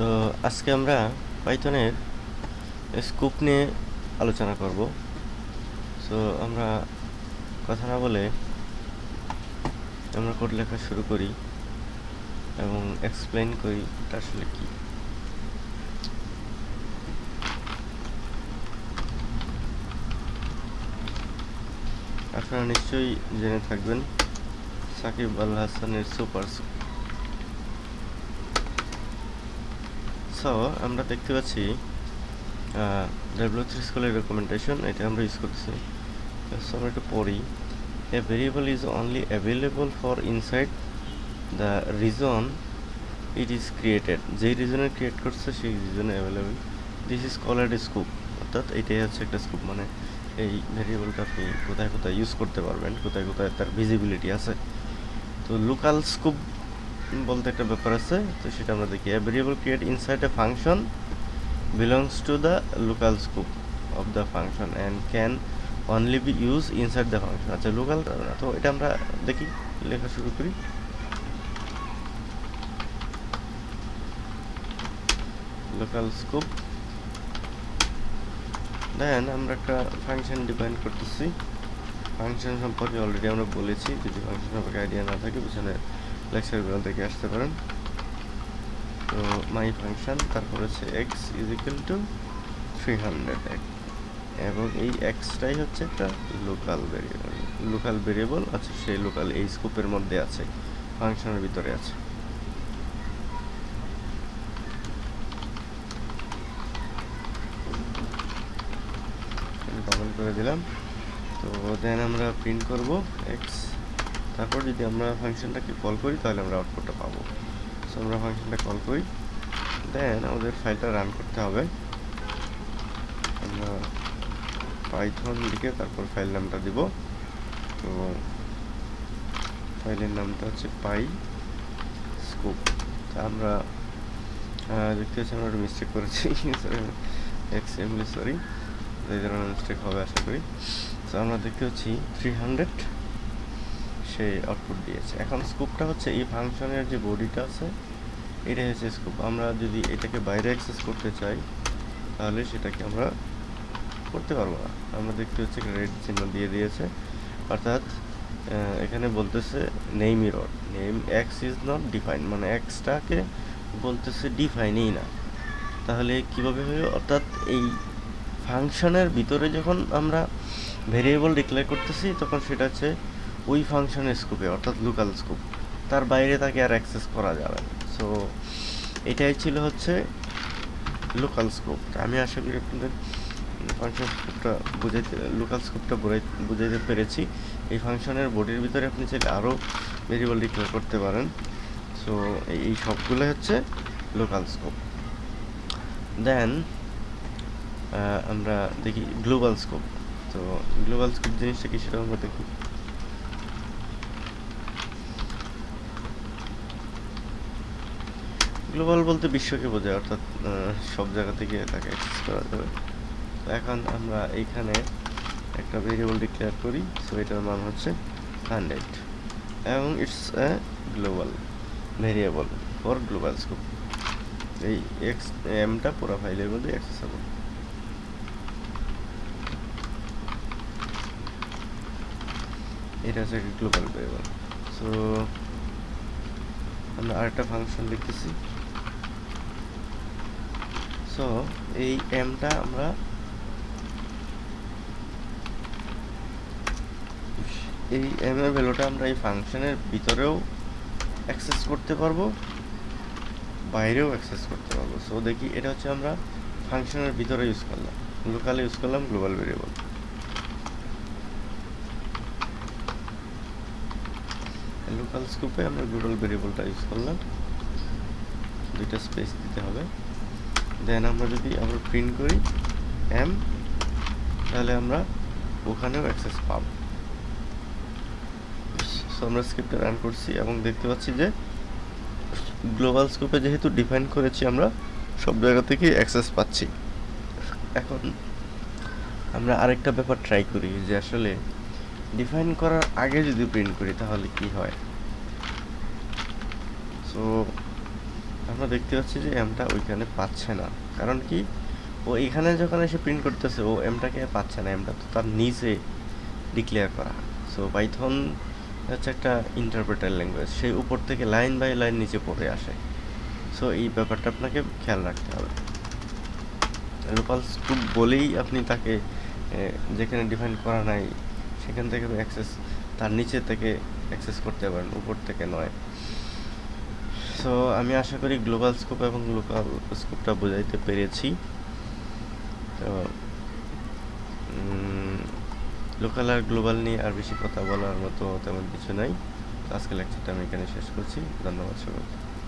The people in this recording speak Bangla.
তো আজকে আমরা পাইথনের স্কুপ নিয়ে আলোচনা করব। সো আমরা কথা না বলে আমরা কোড লেখা শুরু করি এবং এক্সপ্লেন করি এটা আসলে কি। আপনারা নিশ্চয়ই জেনে থাকবেন সাকিব আল হাসানের সুপার সো আমরা দেখতে পাচ্ছি ডব্লিউ থ্রি স্কুলের রেকমেন্ডেশন এটা আমরা ইউজ করতেছি। সো আমরা একটু পড়ি। A variable is only available for inside the region it is created যেই রিজনে ক্রিয়েট করছে, সেই রিজনে available this is called scope অর্থাৎ এটাই হচ্ছে একটা স্কুপ মানে এই ভেরিয়েবলটা আপনি কোথায় কোথায় ইউজ করতে পারবেন, কোথায় কোথায় তার ভিজিবিলিটি আছে। তো লোকাল স্কুপ বলতে একটা ব্যাপার আছে, তো সেটা আমরা দেখি। A variable create inside a function belongs to the local scope of the function and can only be use inside the function আচ্ছা লোকাল তো এটা আমরা দেখি, লেখা শুরু করি। লোকাল স্কোপ দেন আমরা একটা ফাংশন ডিফাইন করতেছি। ফাংশন সম্পর্কে অলরেডি আমরা বলেছি, যদি ফাংশন সম্পর্কে আইডিয়া না থাকে, পিছনে লেকচারগুলো থেকে আসতে পারেন। তো মাই ফাংশন তারপর হচ্ছে x is equal to three hundred এবং এই এক্সটাই হচ্ছে একটা লোকাল ভেরিয়েবল লোকাল ভেরিয়েবল আছে সেই লোকাল এই স্কোপের মধ্যে আছে ফাংশনের ভিতরে আছে। ডবল করে দিলাম। তো দেন আমরা প্রিন্ট করব এক্স তারপর যদি আমরা ফাংশনটাকে কল করি, তাহলে আমরা আউটপুটটা পাবো। সো আমরা ফাংশনটা কল করি। দেন আমাদের ফাইলটা রান করতে হবে। আমরা পাইথন লিখে তারপর ফাইল নামটা দিব। তো ফাইলের নামটা হচ্ছে পাই স্কোপ তা আমরা দেখতে পাচ্ছি আমরা একটা মিস্টেক করেছি। এক্স এমলি সরি এই ধরনের মিস্টেক হবে আশা করি। তো আমরা দেখতে পাচ্ছি থ্রি হান্ড্রেড সে আউটপুট দিয়েছে। এখন স্কুপটা হচ্ছে এই ফাংশনের যে বডিটা আছে, এটাই হচ্ছে স্কুপ আমরা যদি এটাকে বাইরে অ্যাক্সেস করতে চাই, তাহলে সেটাকে আমরা করতে পারব না। আমরা দেখতে হচ্ছে রেড চিহ্ন দিয়ে দিয়েছে। অর্থাৎ এখানে বলতেছে name error name x is not define মানে এক্সটাকে বলতেছে ডিফাইনই না। তাহলে কীভাবে হবে অর্থাৎ এই ফাংশনের ভিতরে যখন আমরা ভেরিয়েবল ডিক্লেয়ার করতেছি, তখন সেটা হচ্ছে ওই ফাংশনের স্কোপে অর্থাৎ লোকাল স্কোপ তার বাইরে তাকে আর অ্যাক্সেস করা যাবে না। সো এটাই ছিল হচ্ছে লোকাল স্কোপ আমি আশা করি আপনাদের ফাংশন স্কোপটা বুঝাইতে লোকাল স্কোপটা বুঝাইতে পেরেছি। এই ফাংশনের বডির ভিতরে আপনি চাইলে আরও ভেরিয়েবল ডিক্লেয়ার করতে পারেন। সো এই সবগুলো হচ্ছে লোকাল স্কোপ দেন আমরা দেখি গ্লোবাল স্কোপ তো গ্লোবাল স্কোপ জিনিসটা কি সেটা আমরা দেখি। গ্লোবাল বলতে বিশ্বকে বোঝায়, অর্থাৎ সব জায়গা থেকে তাকে অ্যাক্সেস করা যাবে। তো এখন আমরা এইখানে একটা ভেরিয়েবল ডিক্লেয়ার করি সো এটার মান হচ্ছে হান্ড্রেড এবং it's a global variable for global scope এই এক্স এমটা পুরো ফাইলের মধ্যে অ্যাক্সেসেবল এটা হচ্ছে একটা গ্লোবাল ভেরিয়েবল সো আমরা আরেকটা ফাংশন লিখতেছি। সো এই এমটা আমরা এই এম এর ভ্যালুটা আমরা এই ফাংশনের ভিতরেও অ্যাক্সেস করতে পারব, বাইরেও অ্যাক্সেস করতে পারব। সো দেখি, এটা হচ্ছে আমরা ফাংশনের ভিতরে ইউজ করলাম। লোকালে ইউজ করলাম গ্লোবাল ভেরিয়েবল লোকাল স্কোপে আমরা গ্লোবাল ভেরিয়েবলটা ইউজ করলাম। দুইটা স্পেস দিতে হবে। দেন আমরা যদি আমরা প্রিন্ট করি এম তাহলে আমরা ওখানেও অ্যাক্সেস পাব। সো আমরা স্ক্রিপ্টটা রান করছি এবং দেখতে পাচ্ছি যে গ্লোবাল স্কোপে যেহেতু ডিফাইন করেছি আমরা, সব জায়গা থেকে অ্যাক্সেস পাচ্ছি। এখন আমরা আরেকটা ব্যাপার ট্রাই করি যে আসলে ডিফাইন করার আগে যদি প্রিন্ট করি তাহলে কি হয়? সো আমরা দেখতে পাচ্ছি যে এমটা ওইখানে পাচ্ছে না। কারণ কি? ও এখানে যখন এসে প্রিন্ট করতেছে, ও এমটাকে পাচ্ছে না এমটা তো তার নিচে ডিক্লেয়ার করা। সো পাইথন হচ্ছে একটা ইন্টারপ্রেটার ল্যাঙ্গুয়েজ সেই উপর থেকে লাইন বাই লাইন নিচে পড়ে আসে। সো এই ব্যাপারটা আপনাকে খেয়াল রাখতে হবে। লোকাল স্কুপ বলেই আপনি তাকে যেখানে ডিফাইন করা নাই, সেখান থেকে অ্যাক্সেস তার নিচে থেকে অ্যাক্সেস করতে পারেন, উপর থেকে নয়। সো আমি আশা করি গ্লোবাল স্কোপ এবং লোকাল স্কোপটা বোঝাইতে পেরেছি। তো লোকাল আর গ্লোবাল নিয়ে আর বেশি কথা বলার মতো তেমন কিছু নাই। আজকে লেকচারটা আমি এখানে শেষ করছি। ধন্যবাদ সবাইকে।